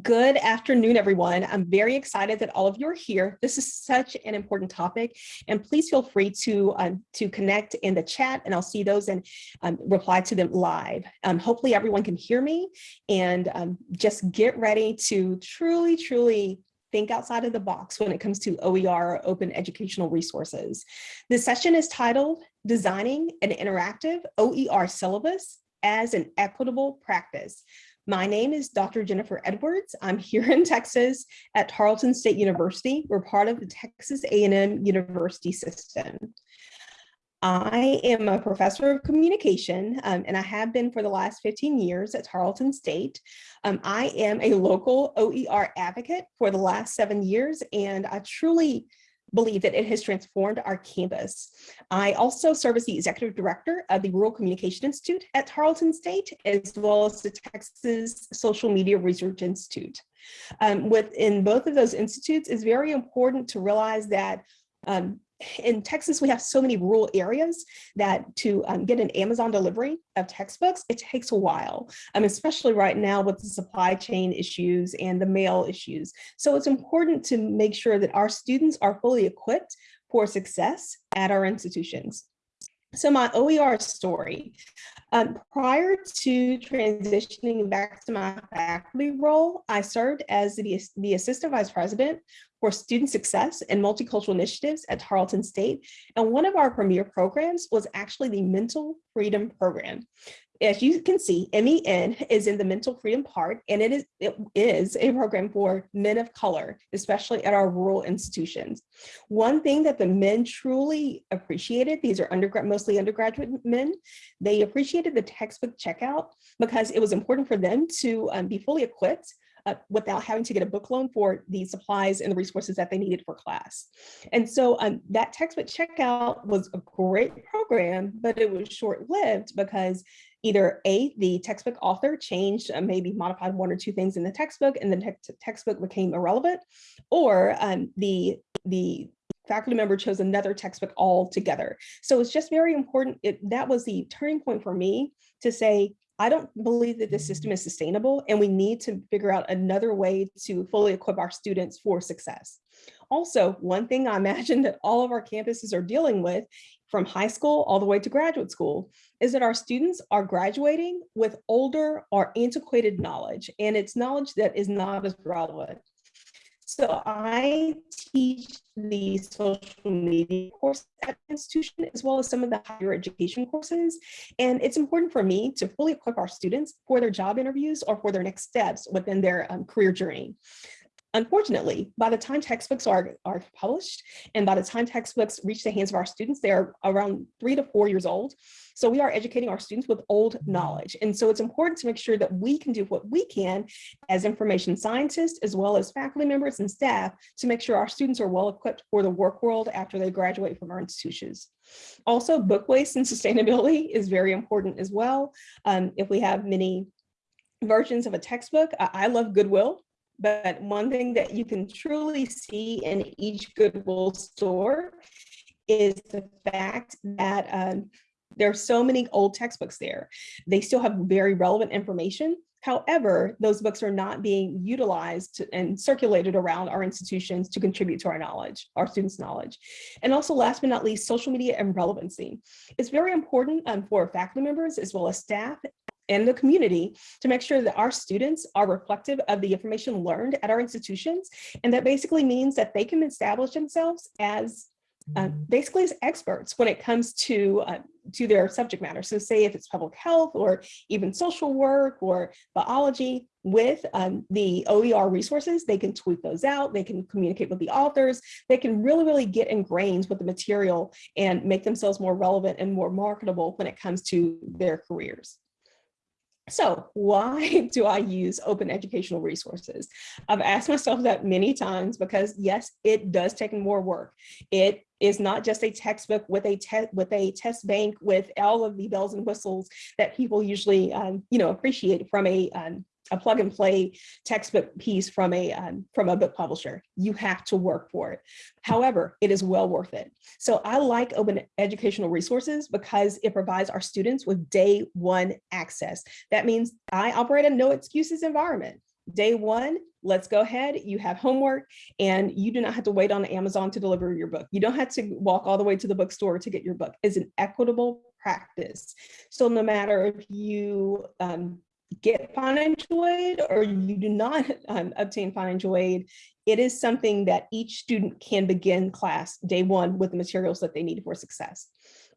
Good afternoon, everyone. I'm very excited that all of you are here. This is such an important topic, and please feel free to, um, to connect in the chat, and I'll see those and um, reply to them live. Um, hopefully everyone can hear me, and um, just get ready to truly, truly think outside of the box when it comes to OER, open educational resources. This session is titled Designing an Interactive OER Syllabus as an Equitable Practice. My name is Dr. Jennifer Edwards. I'm here in Texas at Tarleton State University. We're part of the Texas A&M University system. I am a professor of communication, um, and I have been for the last 15 years at Tarleton State. Um, I am a local OER advocate for the last seven years, and I truly believe that it has transformed our campus. I also serve as the executive director of the Rural Communication Institute at Tarleton State, as well as the Texas Social Media Research Institute. Um, within both of those institutes, it's very important to realize that um, in Texas, we have so many rural areas that to um, get an Amazon delivery of textbooks, it takes a while, um, especially right now with the supply chain issues and the mail issues. So it's important to make sure that our students are fully equipped for success at our institutions. So my OER story, um, prior to transitioning back to my faculty role, I served as the, the assistant vice president for student success and multicultural initiatives at Tarleton State. And one of our premier programs was actually the Mental Freedom Program. As you can see, MEN is in the mental freedom part, and it is, it is a program for men of color, especially at our rural institutions. One thing that the men truly appreciated, these are undergrad, mostly undergraduate men, they appreciated the textbook checkout because it was important for them to um, be fully equipped uh, without having to get a book loan for the supplies and the resources that they needed for class. And so um, that textbook checkout was a great program, but it was short-lived because either A, the textbook author changed, uh, maybe modified one or two things in the textbook and the te textbook became irrelevant, or um, the, the faculty member chose another textbook altogether. So it's just very important. It, that was the turning point for me to say, I don't believe that this system is sustainable and we need to figure out another way to fully equip our students for success. Also, one thing I imagine that all of our campuses are dealing with from high school all the way to graduate school is that our students are graduating with older or antiquated knowledge and it's knowledge that is not as relevant. So I teach the social media course at the institution, as well as some of the higher education courses. And it's important for me to fully equip our students for their job interviews or for their next steps within their um, career journey. Unfortunately, by the time textbooks are, are published and by the time textbooks reach the hands of our students, they are around three to four years old. So we are educating our students with old knowledge. And so it's important to make sure that we can do what we can as information scientists, as well as faculty members and staff to make sure our students are well equipped for the work world after they graduate from our institutions. Also, book waste and sustainability is very important as well. Um, if we have many versions of a textbook, I love Goodwill but one thing that you can truly see in each Goodwill store is the fact that um, there are so many old textbooks there. They still have very relevant information. However, those books are not being utilized and circulated around our institutions to contribute to our knowledge, our students' knowledge. And also last but not least, social media and relevancy. It's very important um, for faculty members as well as staff and the community to make sure that our students are reflective of the information learned at our institutions. And that basically means that they can establish themselves as uh, basically as experts when it comes to uh, to their subject matter. So say if it's public health or even social work or biology with um, the OER resources, they can tweet those out, they can communicate with the authors, they can really, really get ingrained with the material and make themselves more relevant and more marketable when it comes to their careers. So why do I use open educational resources? I've asked myself that many times because yes, it does take more work. It is not just a textbook with a test with a test bank with all of the bells and whistles that people usually um, you know appreciate from a um, a plug and play textbook piece from a um, from a book publisher. You have to work for it. However, it is well worth it. So I like open educational resources because it provides our students with day one access. That means I operate a no excuses environment. day one, let's go ahead, you have homework and you do not have to wait on Amazon to deliver your book. You don't have to walk all the way to the bookstore to get your book. It's an equitable practice. So no matter if you um, get financial aid or you do not um, obtain financial aid, it is something that each student can begin class day one with the materials that they need for success.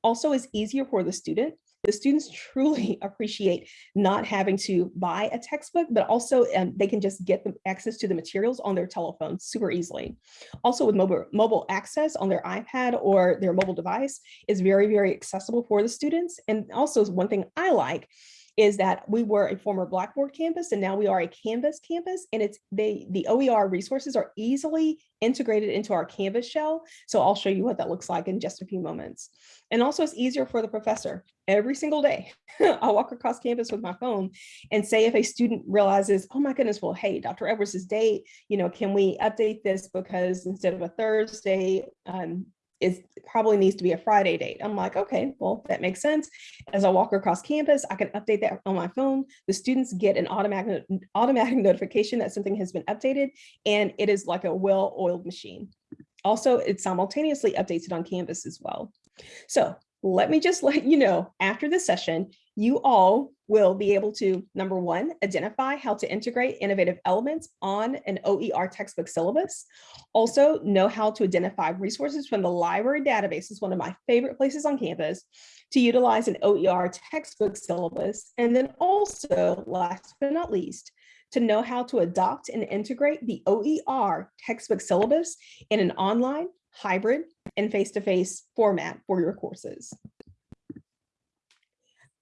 Also, it's easier for the student the students truly appreciate not having to buy a textbook, but also um, they can just get the access to the materials on their telephone super easily. Also with mobile, mobile access on their iPad or their mobile device is very, very accessible for the students. And also one thing I like is that we were a former Blackboard campus and now we are a Canvas campus and it's they the OER resources are easily integrated into our Canvas shell. So I'll show you what that looks like in just a few moments. And also it's easier for the professor every single day. I'll walk across campus with my phone and say if a student realizes, oh my goodness, well, hey, Dr. Edwards' date, you know, can we update this because instead of a Thursday, um, it probably needs to be a Friday date. I'm like, okay, well, that makes sense. As I walk across campus, I can update that on my phone. The students get an automatic, automatic notification that something has been updated, and it is like a well-oiled machine. Also, it simultaneously updates it on Canvas as well. So let me just let you know, after this session, you all will be able to, number one, identify how to integrate innovative elements on an OER textbook syllabus. Also know how to identify resources from the library database is one of my favorite places on campus to utilize an OER textbook syllabus. And then also, last but not least, to know how to adopt and integrate the OER textbook syllabus in an online, hybrid, and face-to-face -face format for your courses.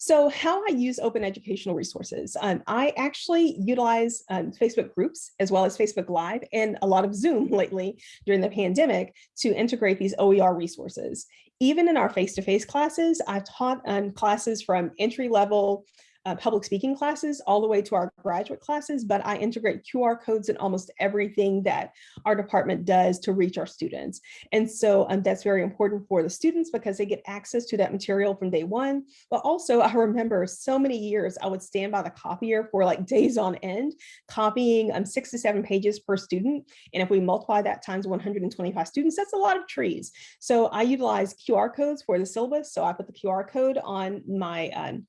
So how I use open educational resources. Um, I actually utilize um, Facebook groups as well as Facebook Live and a lot of Zoom lately during the pandemic to integrate these OER resources. Even in our face-to-face -face classes, I've taught um, classes from entry level uh, public speaking classes all the way to our graduate classes, but I integrate QR codes in almost everything that our department does to reach our students. And so um, that's very important for the students because they get access to that material from day one. But also I remember so many years I would stand by the copier for like days on end, copying um, six to seven pages per student. And if we multiply that times 125 students, that's a lot of trees. So I utilize QR codes for the syllabus. So I put the QR code on my um,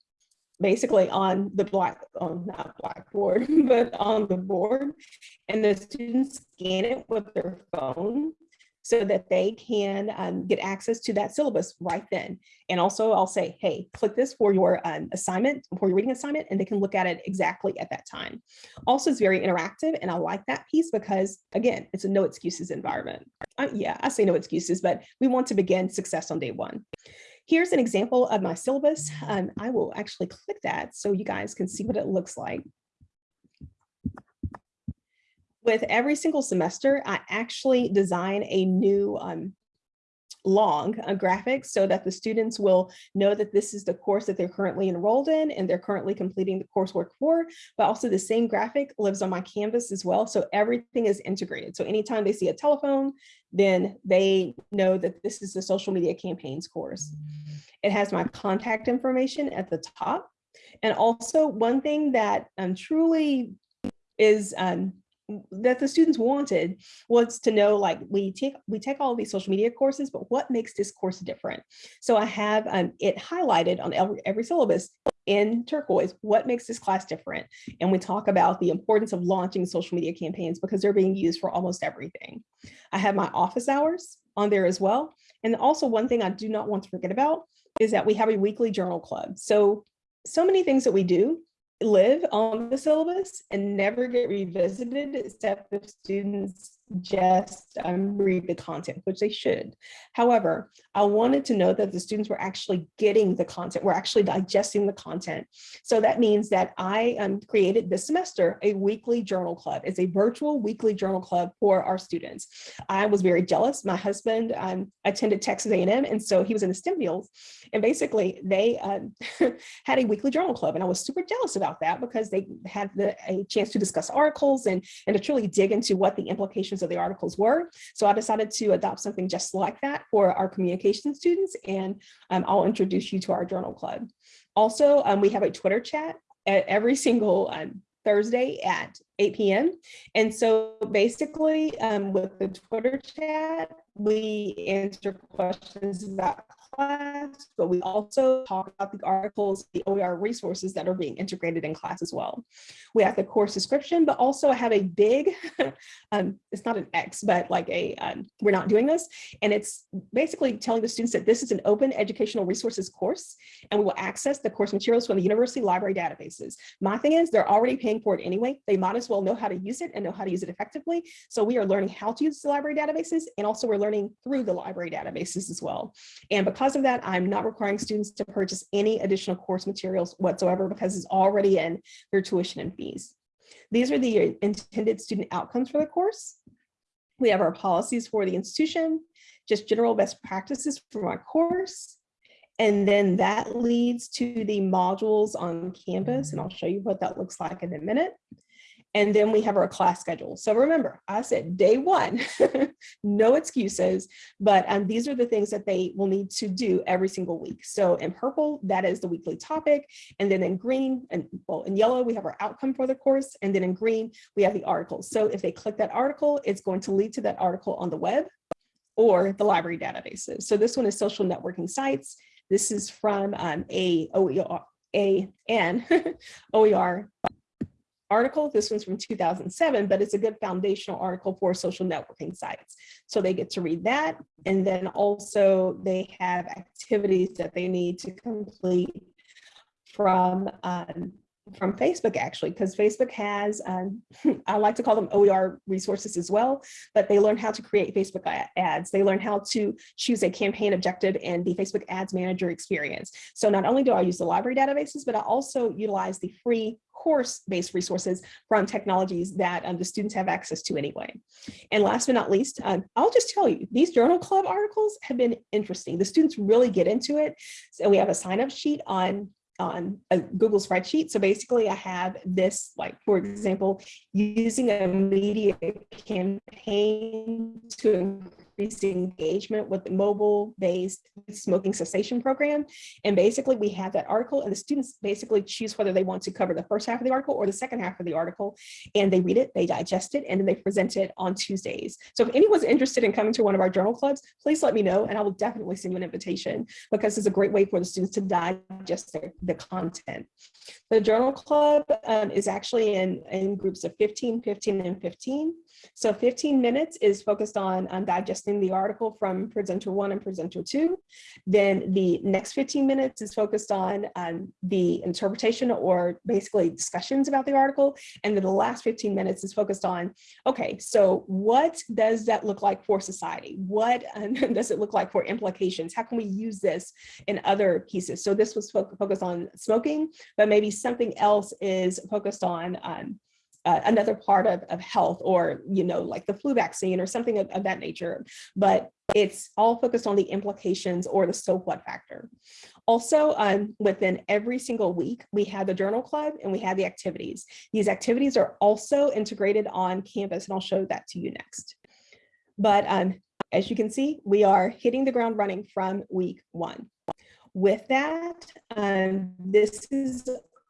basically on the black, on not blackboard, but on the board. And the students scan it with their phone so that they can um, get access to that syllabus right then. And also I'll say, hey, click this for your um, assignment, for your reading assignment, and they can look at it exactly at that time. Also, it's very interactive, and I like that piece because, again, it's a no excuses environment. Uh, yeah, I say no excuses, but we want to begin success on day one. Here's an example of my syllabus. Um, I will actually click that so you guys can see what it looks like. With every single semester, I actually design a new um, long a graphic so that the students will know that this is the course that they're currently enrolled in and they're currently completing the coursework for, but also the same graphic lives on my Canvas as well. So everything is integrated. So anytime they see a telephone, then they know that this is the social media campaigns course. It has my contact information at the top. And also one thing that um, truly is um, that the students wanted was to know like we take we take all these social media courses but what makes this course different? So i have um, it highlighted on every, every syllabus in turquoise what makes this class different? And we talk about the importance of launching social media campaigns because they're being used for almost everything. I have my office hours on there as well. And also one thing i do not want to forget about is that we have a weekly journal club. So so many things that we do live on the syllabus and never get revisited except if students just um, read the content, which they should. However, I wanted to know that the students were actually getting the content, we're actually digesting the content. So that means that I um, created this semester a weekly journal club. It's a virtual weekly journal club for our students. I was very jealous. My husband um, attended Texas A&M, and so he was in the STEM fields. And basically, they um, had a weekly journal club, and I was super jealous about that because they had the, a chance to discuss articles and, and to truly dig into what the implications of the articles were. So I decided to adopt something just like that for our communication students, and um, I'll introduce you to our journal club. Also, um, we have a Twitter chat. Every single um, Thursday at 8 p.m. And so basically um, with the Twitter chat, we answer questions about class, but we also talk about the articles, the OER resources that are being integrated in class as well. We have the course description, but also I have a big, um, it's not an X, but like a, um, we're not doing this. And it's basically telling the students that this is an open educational resources course, and we will access the course materials from the university library databases. My thing is they're already paying for it anyway. They might as well know how to use it and know how to use it effectively. So we are learning how to use the library databases, and also we're learning through the library databases as well. And because because of that, I'm not requiring students to purchase any additional course materials whatsoever because it's already in their tuition and fees. These are the intended student outcomes for the course. We have our policies for the institution, just general best practices for our course. And then that leads to the modules on Canvas, and I'll show you what that looks like in a minute. And then we have our class schedule. So remember, I said day one, no excuses, but um, these are the things that they will need to do every single week. So in purple, that is the weekly topic. And then in green and well, in yellow, we have our outcome for the course. And then in green, we have the article. So if they click that article, it's going to lead to that article on the web or the library databases. So this one is social networking sites. This is from um, a OER, a, an OER article. This one's from 2007, but it's a good foundational article for social networking sites. So they get to read that. And then also they have activities that they need to complete from um, from Facebook actually, because Facebook has, um, I like to call them OER resources as well, but they learn how to create Facebook ads. They learn how to choose a campaign objective in the Facebook Ads Manager experience. So not only do I use the library databases, but I also utilize the free course-based resources from technologies that um, the students have access to anyway. And last but not least, um, I'll just tell you, these journal club articles have been interesting. The students really get into it. So we have a sign-up sheet on on a Google spreadsheet. So basically I have this, like, for example, using a media campaign to increase engagement with the mobile-based smoking cessation program. And basically we have that article and the students basically choose whether they want to cover the first half of the article or the second half of the article. And they read it, they digest it, and then they present it on Tuesdays. So if anyone's interested in coming to one of our journal clubs, please let me know and I will definitely send you an invitation because it's a great way for the students to digest their, the content. The journal club um, is actually in, in groups of 15, 15, and 15. So 15 minutes is focused on, on digesting the article from presenter one and presenter two. Then the next 15 minutes is focused on um, the interpretation or basically discussions about the article. And then the last 15 minutes is focused on, okay, so what does that look like for society? What um, does it look like for implications? How can we use this in other pieces? So this was fo focused on smoking, but maybe something else is focused on um, uh, another part of, of health or, you know, like the flu vaccine or something of, of that nature. But it's all focused on the implications or the so what factor. Also, um, within every single week, we have the journal club and we have the activities. These activities are also integrated on Canvas and I'll show that to you next. But um, as you can see, we are hitting the ground running from week one. With that, um, this is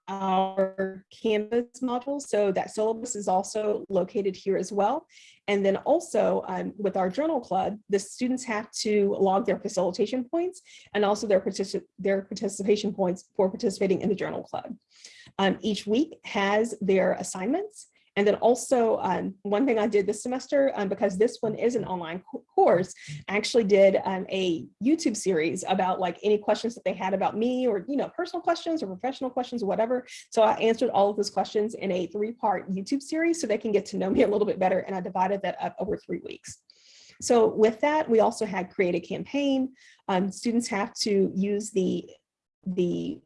our Canvas module. So that syllabus is also located here as well. And then also um, with our journal club, the students have to log their facilitation points and also their, particip their participation points for participating in the journal club. Um, each week has their assignments and then also um, one thing I did this semester, um, because this one is an online course, I actually did um, a YouTube series about like any questions that they had about me or, you know, personal questions or professional questions or whatever. So I answered all of those questions in a three part YouTube series so they can get to know me a little bit better. And I divided that up over three weeks. So with that, we also had create a campaign. Um, students have to use the the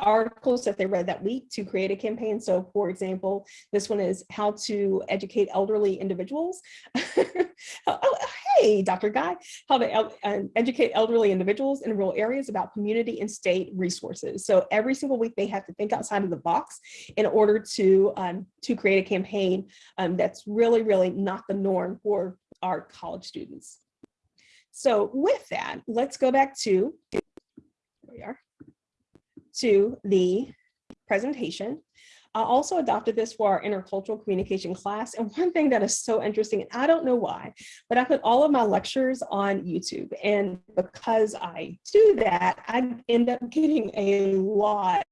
articles that they read that week to create a campaign. So for example, this one is how to educate elderly individuals. Oh, hey, Dr. Guy, how to uh, educate elderly individuals in rural areas about community and state resources. So every single week they have to think outside of the box in order to, um, to create a campaign um, that's really, really not the norm for our college students. So with that, let's go back to, we are to the presentation. I also adopted this for our intercultural communication class. And one thing that is so interesting, and I don't know why, but I put all of my lectures on YouTube. And because I do that, I end up getting a lot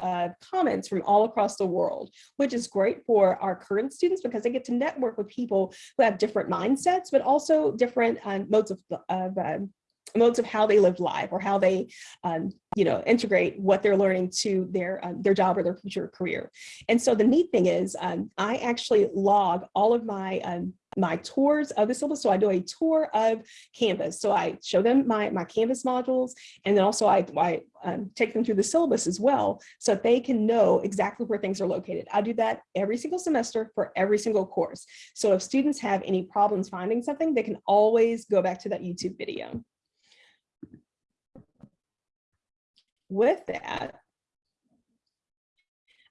uh, comments from all across the world, which is great for our current students because they get to network with people who have different mindsets, but also different uh, modes of, of uh, modes of how they live life or how they, um, you know, integrate what they're learning to their um, their job or their future career. And so the neat thing is um, I actually log all of my um, my tours of the syllabus. So I do a tour of Canvas. So I show them my, my Canvas modules, and then also I, I um, take them through the syllabus as well, so they can know exactly where things are located. I do that every single semester for every single course. So if students have any problems finding something, they can always go back to that YouTube video. With that,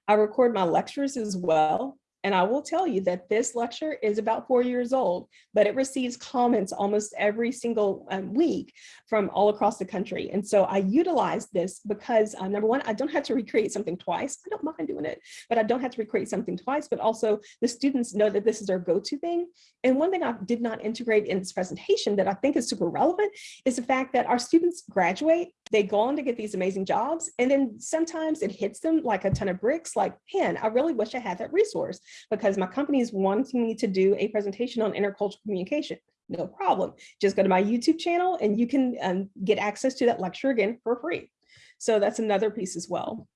I record my lectures as well. And I will tell you that this lecture is about four years old, but it receives comments almost every single um, week from all across the country. And so I utilize this because uh, number one, I don't have to recreate something twice. I don't mind doing it, but I don't have to recreate something twice, but also the students know that this is their go-to thing. And one thing I did not integrate in this presentation that I think is super relevant is the fact that our students graduate they go on to get these amazing jobs. And then sometimes it hits them like a ton of bricks, like, man, I really wish I had that resource because my company is wanting me to do a presentation on intercultural communication. No problem. Just go to my YouTube channel and you can um, get access to that lecture again for free. So that's another piece as well.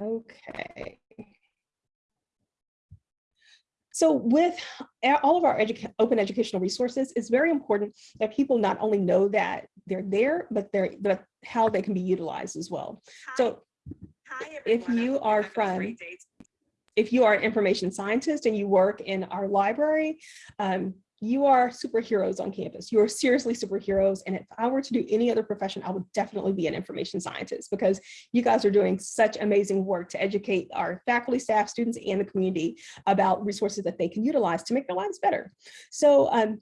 Okay. So with all of our open educational resources, it's very important that people not only know that they're there, but they're but how they can be utilized as well. Hi. So Hi, if you are from if you are an information scientist and you work in our library, um, you are superheroes on campus. You are seriously superheroes. And if I were to do any other profession, I would definitely be an information scientist because you guys are doing such amazing work to educate our faculty, staff, students, and the community about resources that they can utilize to make their lives better. So um,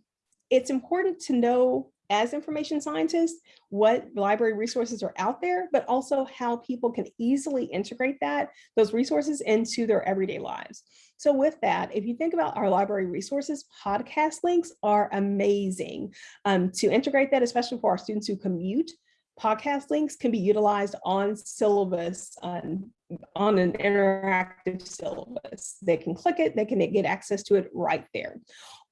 it's important to know as information scientists, what library resources are out there, but also how people can easily integrate that, those resources into their everyday lives. So with that, if you think about our library resources, podcast links are amazing um, to integrate that, especially for our students who commute. Podcast links can be utilized on syllabus, um, on an interactive syllabus. They can click it, they can get access to it right there.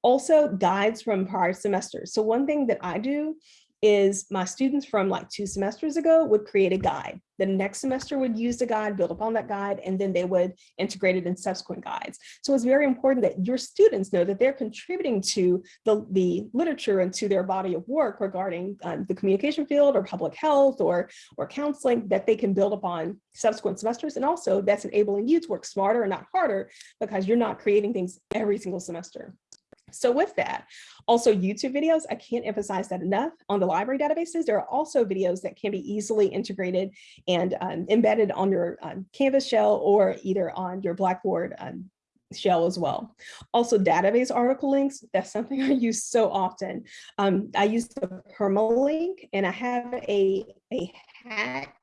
Also guides from prior semesters. So one thing that I do is my students from like two semesters ago would create a guide. The next semester would use the guide, build upon that guide, and then they would integrate it in subsequent guides. So it's very important that your students know that they're contributing to the, the literature and to their body of work regarding um, the communication field or public health or, or counseling that they can build upon subsequent semesters. And also that's enabling you to work smarter and not harder because you're not creating things every single semester. So with that, also YouTube videos, I can't emphasize that enough. On the library databases, there are also videos that can be easily integrated and um, embedded on your um, Canvas shell or either on your Blackboard um, shell as well. Also database article links, that's something I use so often. Um, I use the permalink and I have a, a hack,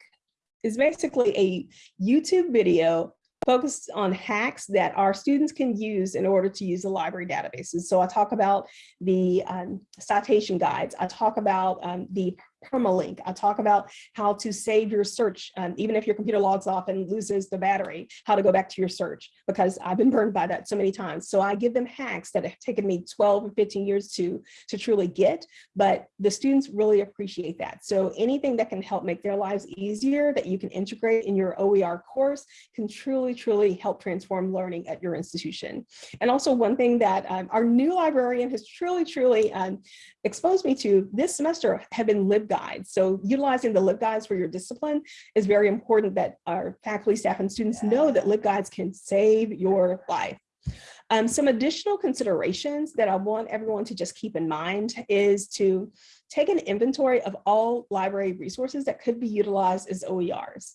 it's basically a YouTube video focused on hacks that our students can use in order to use the library databases. So I talk about the um, citation guides. I talk about um, the permalink. I talk about how to save your search, um, even if your computer logs off and loses the battery, how to go back to your search, because I've been burned by that so many times. So I give them hacks that have taken me 12 or 15 years to, to truly get, but the students really appreciate that. So anything that can help make their lives easier that you can integrate in your OER course can truly, truly help transform learning at your institution. And also one thing that um, our new librarian has truly, truly um, exposed me to this semester have been LibGuides guides. So utilizing the LibGuides for your discipline is very important that our faculty, staff, and students know that LibGuides can save your life. Um, some additional considerations that I want everyone to just keep in mind is to take an inventory of all library resources that could be utilized as OERs.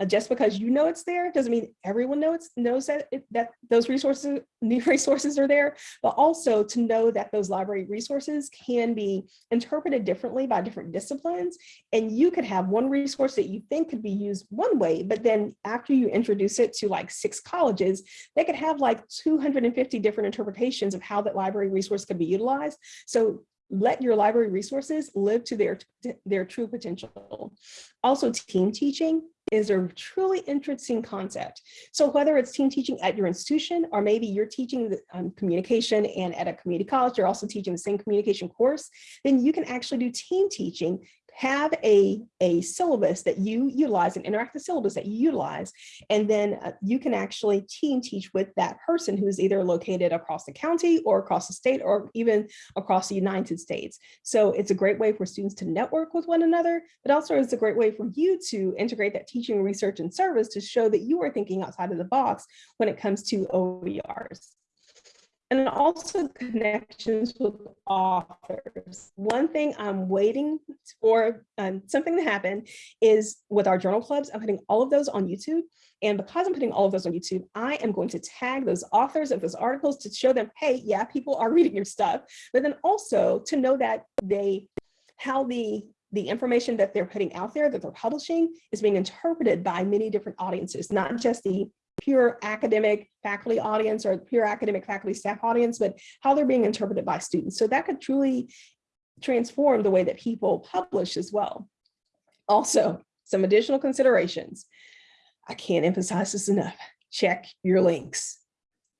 Uh, just because you know it's there doesn't mean everyone knows knows that it, that those resources new resources are there, but also to know that those library resources can be interpreted differently by different disciplines. And you could have one resource that you think could be used one way, but then after you introduce it to like six colleges, they could have like 250 different interpretations of how that library resource could be utilized. So let your library resources live to their, their true potential. Also team teaching is a truly interesting concept. So whether it's team teaching at your institution, or maybe you're teaching the, um, communication and at a community college, you're also teaching the same communication course, then you can actually do team teaching have a, a syllabus that you utilize, an interactive syllabus that you utilize, and then uh, you can actually team teach with that person who's either located across the county or across the state or even across the United States. So it's a great way for students to network with one another, but also it's a great way for you to integrate that teaching, research, and service to show that you are thinking outside of the box when it comes to OERs and also connections with authors. One thing I'm waiting for um, something to happen is with our journal clubs, I'm putting all of those on YouTube. And because I'm putting all of those on YouTube, I am going to tag those authors of those articles to show them, hey, yeah, people are reading your stuff, but then also to know that they, how the the information that they're putting out there that they're publishing is being interpreted by many different audiences, not just the pure academic faculty audience or pure academic faculty staff audience, but how they're being interpreted by students. So that could truly transform the way that people publish as well. Also, some additional considerations. I can't emphasize this enough. Check your links.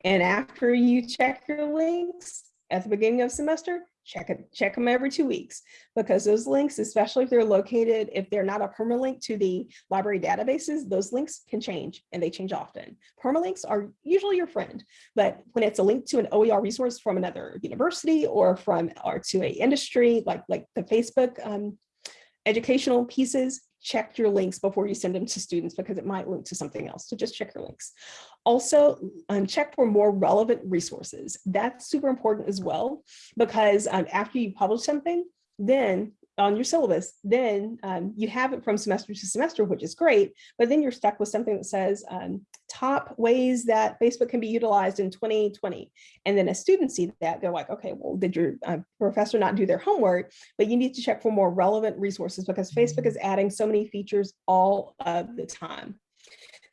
And after you check your links at the beginning of semester, check it, check them every two weeks because those links, especially if they're located, if they're not a permalink to the library databases, those links can change and they change often. Permalinks are usually your friend, but when it's a link to an OER resource from another university or from or to a industry like like the Facebook um, educational pieces, check your links before you send them to students because it might link to something else. So just check your links. Also, um, check for more relevant resources. That's super important as well, because um, after you publish something, then on your syllabus, then um, you have it from semester to semester, which is great, but then you're stuck with something that says um, top ways that Facebook can be utilized in 2020. And then as students see that, they're like, okay, well, did your uh, professor not do their homework? But you need to check for more relevant resources because Facebook is adding so many features all of the time.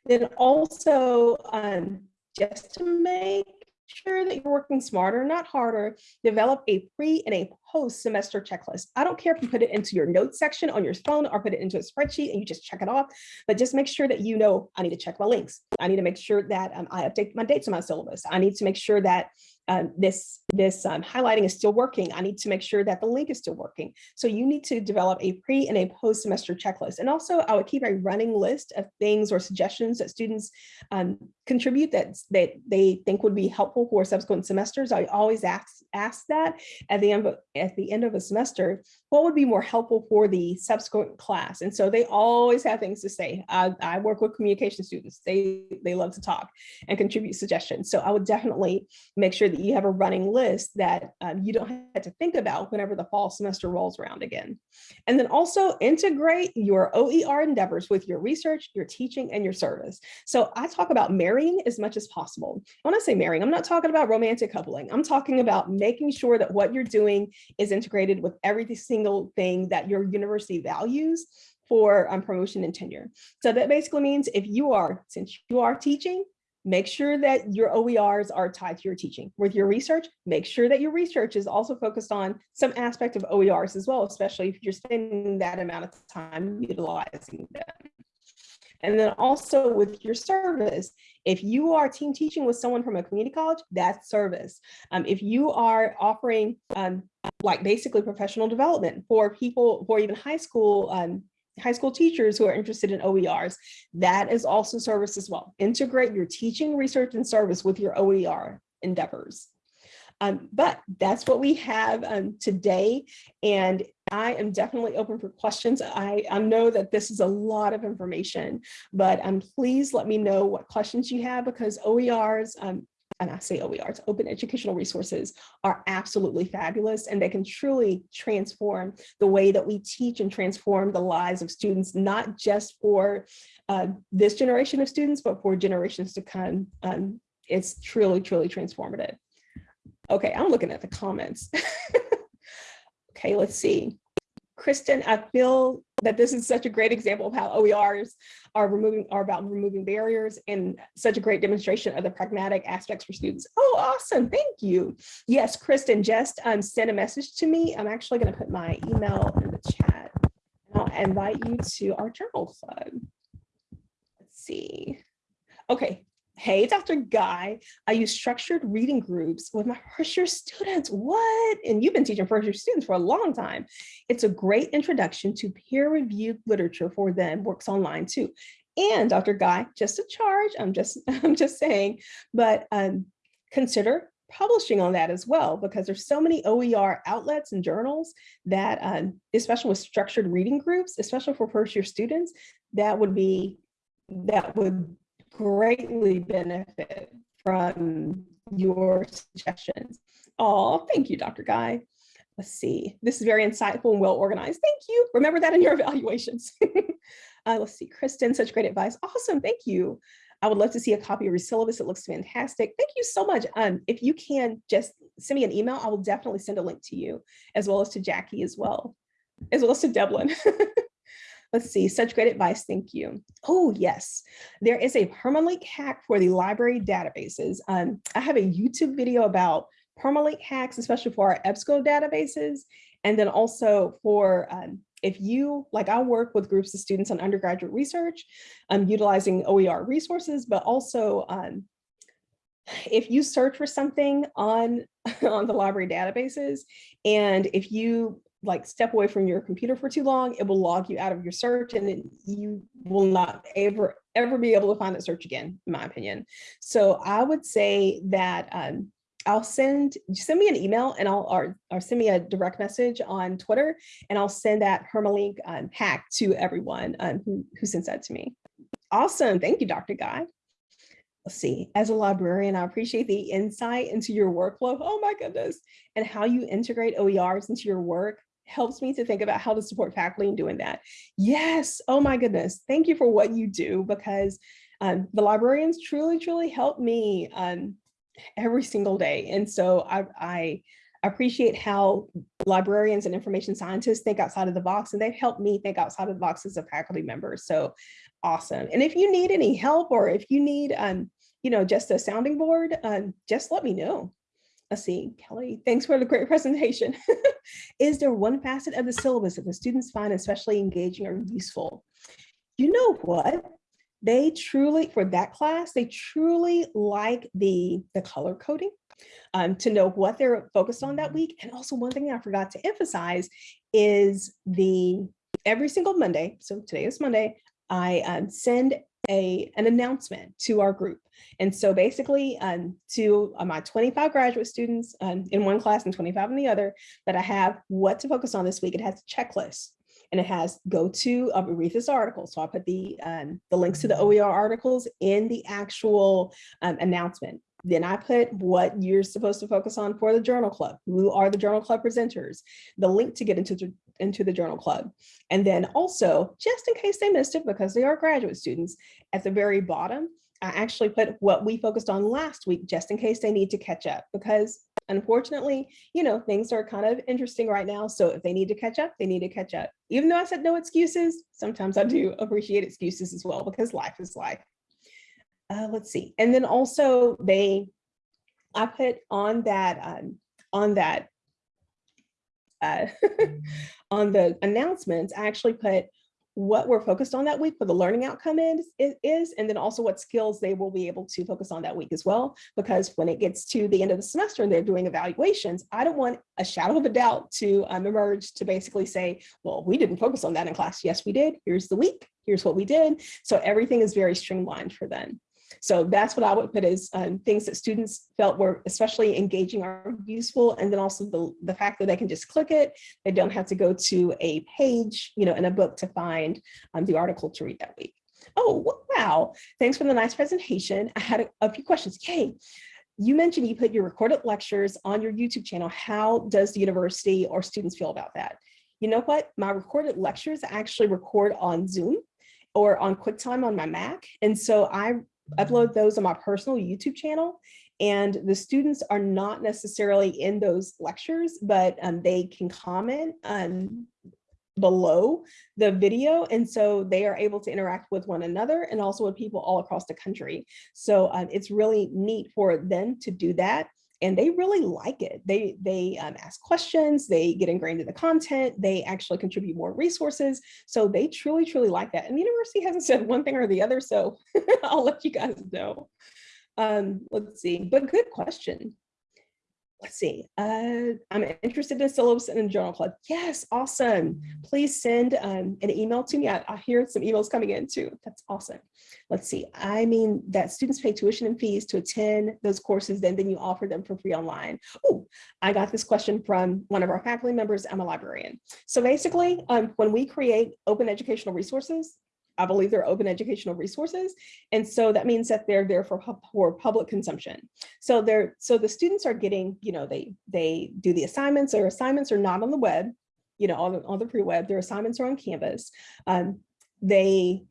Then also, um, just to make sure that you're working smarter, not harder, develop a pre and a post semester checklist. I don't care if you put it into your notes section on your phone or put it into a spreadsheet and you just check it off, but just make sure that you know, I need to check my links. I need to make sure that um, I update my dates on my syllabus. I need to make sure that um, this this um, highlighting is still working. I need to make sure that the link is still working. So you need to develop a pre and a post semester checklist. And also I would keep a running list of things or suggestions that students um, contribute that, that they think would be helpful for subsequent semesters. I always ask, ask that at the, end of, at the end of a semester, what would be more helpful for the subsequent class? And so they always have things to say. I, work with communication students. They, they love to talk and contribute suggestions. So I would definitely make sure that you have a running list that um, you don't have to think about whenever the fall semester rolls around again. And then also integrate your OER endeavors with your research, your teaching, and your service. So I talk about marrying as much as possible. When I say marrying, I'm not talking about romantic coupling. I'm talking about making sure that what you're doing is integrated with every single thing that your university values for um, promotion and tenure. So that basically means if you are, since you are teaching, make sure that your OERs are tied to your teaching. With your research, make sure that your research is also focused on some aspect of OERs as well, especially if you're spending that amount of time utilizing them. And then also with your service, if you are team teaching with someone from a community college, that's service. Um, if you are offering um, like basically professional development for people, for even high school um, high school teachers who are interested in OERs, that is also service as well. Integrate your teaching, research, and service with your OER endeavors. Um, but that's what we have um, today. And I am definitely open for questions. I, I know that this is a lot of information, but um, please let me know what questions you have because OERs, um, and I say OERs, open educational resources are absolutely fabulous and they can truly transform the way that we teach and transform the lives of students, not just for uh, this generation of students, but for generations to come. Um, it's truly, truly transformative. Okay, I'm looking at the comments. okay, let's see. Kristen, I feel that this is such a great example of how OERs are removing are about removing barriers and such a great demonstration of the pragmatic aspects for students. Oh, awesome. Thank you. Yes, Kristen, just um, send a message to me. I'm actually going to put my email in the chat. And I'll invite you to our journal club. Let's see. Okay, Hey, Dr. Guy, I use structured reading groups with my first year students. What? And you've been teaching first year students for a long time. It's a great introduction to peer reviewed literature for them, works online too. And Dr. Guy, just a charge, I'm just, I'm just saying, but um, consider publishing on that as well, because there's so many OER outlets and journals that, um, especially with structured reading groups, especially for first year students, that would be, that would greatly benefit from your suggestions. Oh, thank you, Dr. Guy. Let's see, this is very insightful and well organized. Thank you. Remember that in your evaluations. uh, let's see, Kristen, such great advice. Awesome, thank you. I would love to see a copy of your syllabus. It looks fantastic. Thank you so much. Um, if you can just send me an email, I will definitely send a link to you as well as to Jackie as well, as well as to Devlin. Let's see, such great advice, thank you. Oh yes, there is a permalink hack for the library databases. Um, I have a YouTube video about permalink hacks, especially for our EBSCO databases. And then also for um, if you, like I work with groups of students on undergraduate research, um, utilizing OER resources, but also um, if you search for something on, on the library databases, and if you like step away from your computer for too long, it will log you out of your search and you will not ever, ever be able to find that search again, in my opinion. So I would say that um, I'll send, send me an email and I'll, or, or send me a direct message on Twitter and I'll send that permalink um, hack to everyone um, who, who sends that to me. Awesome. Thank you, Dr. Guy let's see, as a librarian, I appreciate the insight into your workflow. Oh my goodness. And how you integrate OERs into your work helps me to think about how to support faculty in doing that. Yes, oh my goodness, thank you for what you do because um, the librarians truly, truly help me um, every single day. And so I, I appreciate how librarians and information scientists think outside of the box and they've helped me think outside of the box as a faculty member. So awesome. And if you need any help or if you need, um, you know, just a sounding board, um, just let me know let's see, Kelly, thanks for the great presentation. Is there one facet of the syllabus that the students find especially engaging or useful? You know what? They truly, for that class, they truly like the, the color coding um, to know what they're focused on that week. And also one thing I forgot to emphasize is the every single Monday, so today is Monday, I um, send a, an announcement to our group. And so basically um, to uh, my 25 graduate students um, in one class and 25 in the other, that I have what to focus on this week. It has a checklist and it has go to read this article. So I put the, um, the links to the OER articles in the actual um, announcement. Then I put what you're supposed to focus on for the journal club. Who are the journal club presenters? The link to get into the, into the journal club. And then also, just in case they missed it, because they are graduate students, at the very bottom, I actually put what we focused on last week, just in case they need to catch up, because unfortunately, you know, things are kind of interesting right now. So if they need to catch up, they need to catch up. Even though I said no excuses, sometimes I do appreciate excuses as well, because life is life uh, let's see. And then also they, I put on that, um, on that, uh, on the announcements, I actually put what we're focused on that week for the learning outcome is, is, and then also what skills they will be able to focus on that week as well. Because when it gets to the end of the semester and they're doing evaluations, I don't want a shadow of a doubt to um, emerge to basically say, well, we didn't focus on that in class. Yes, we did. Here's the week. Here's what we did. So everything is very streamlined for them. So that's what I would put as um, things that students felt were especially engaging or useful. And then also the, the fact that they can just click it. They don't have to go to a page, you know, in a book to find um, the article to read that week. Oh, wow. Thanks for the nice presentation. I had a, a few questions. Yay. you mentioned you put your recorded lectures on your YouTube channel. How does the university or students feel about that? You know what? My recorded lectures actually record on Zoom or on QuickTime on my Mac. And so I upload those on my personal YouTube channel. And the students are not necessarily in those lectures, but um, they can comment um, below the video. And so they are able to interact with one another and also with people all across the country. So um, it's really neat for them to do that. And they really like it. They, they um, ask questions, they get ingrained in the content, they actually contribute more resources. So they truly, truly like that. And the university hasn't said one thing or the other, so I'll let you guys know. Um, let's see, but good question let's see, uh, I'm interested in syllabus and journal club. Yes, awesome. Please send um, an email to me. I, I hear some emails coming in too. That's awesome. Let's see, I mean that students pay tuition and fees to attend those courses, then, then you offer them for free online. Oh, I got this question from one of our faculty members, I'm a librarian. So basically, um, when we create open educational resources, I believe they're open educational resources. And so that means that they're there for, for public consumption. So they're so the students are getting, you know, they they do the assignments, their assignments are not on the web, you know, on the, on the pre-web, their assignments are on Canvas. Um, they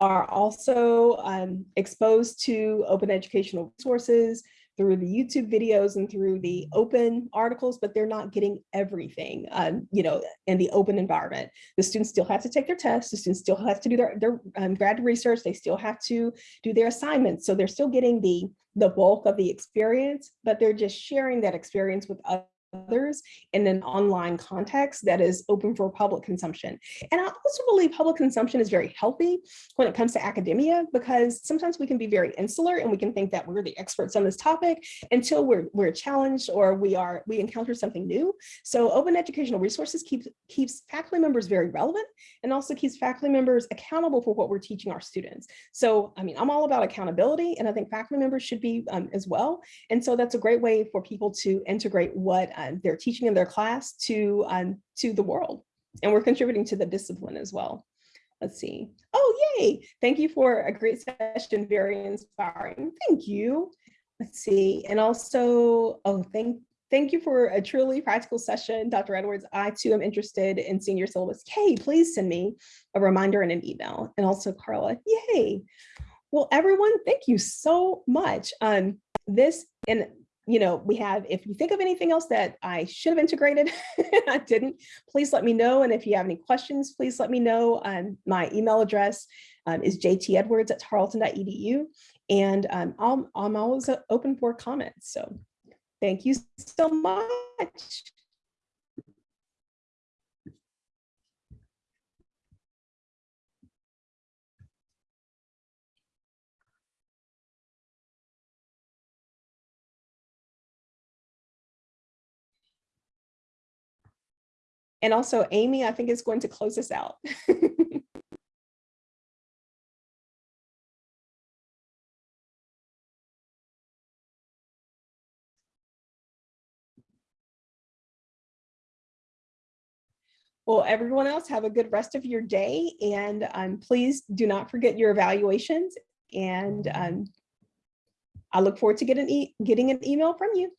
are also um, exposed to open educational resources through the YouTube videos and through the open articles, but they're not getting everything, um, you know, in the open environment. The students still have to take their tests. The students still have to do their, their um, grad research. They still have to do their assignments. So they're still getting the, the bulk of the experience, but they're just sharing that experience with others in an online context that is open for public consumption. And I also believe public consumption is very healthy when it comes to academia, because sometimes we can be very insular and we can think that we're the experts on this topic until we're, we're challenged or we are we encounter something new. So open educational resources keeps, keeps faculty members very relevant and also keeps faculty members accountable for what we're teaching our students. So, I mean, I'm all about accountability and I think faculty members should be um, as well. And so that's a great way for people to integrate what um, they're teaching in their class to, um, to the world. And we're contributing to the discipline as well. Let's see. Oh, yay. Thank you for a great session. Very inspiring. Thank you. Let's see. And also, oh, thank Thank you for a truly practical session, Dr. Edwards. I too am interested in seeing your syllabus. Kay, please send me a reminder and an email. And also Carla, yay. Well, everyone, thank you so much. Um, this, and you know, we have, if you think of anything else that I should have integrated, I didn't, please let me know. And if you have any questions, please let me know. Um, my email address um, is jtedwards at tarleton.edu. And um, I'm, I'm always open for comments. So thank you so much. And also Amy, I think is going to close us out. Well, everyone else have a good rest of your day and um, please do not forget your evaluations and um, I look forward to getting, e getting an email from you.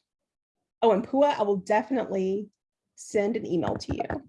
Oh, and Pua, I will definitely send an email to you.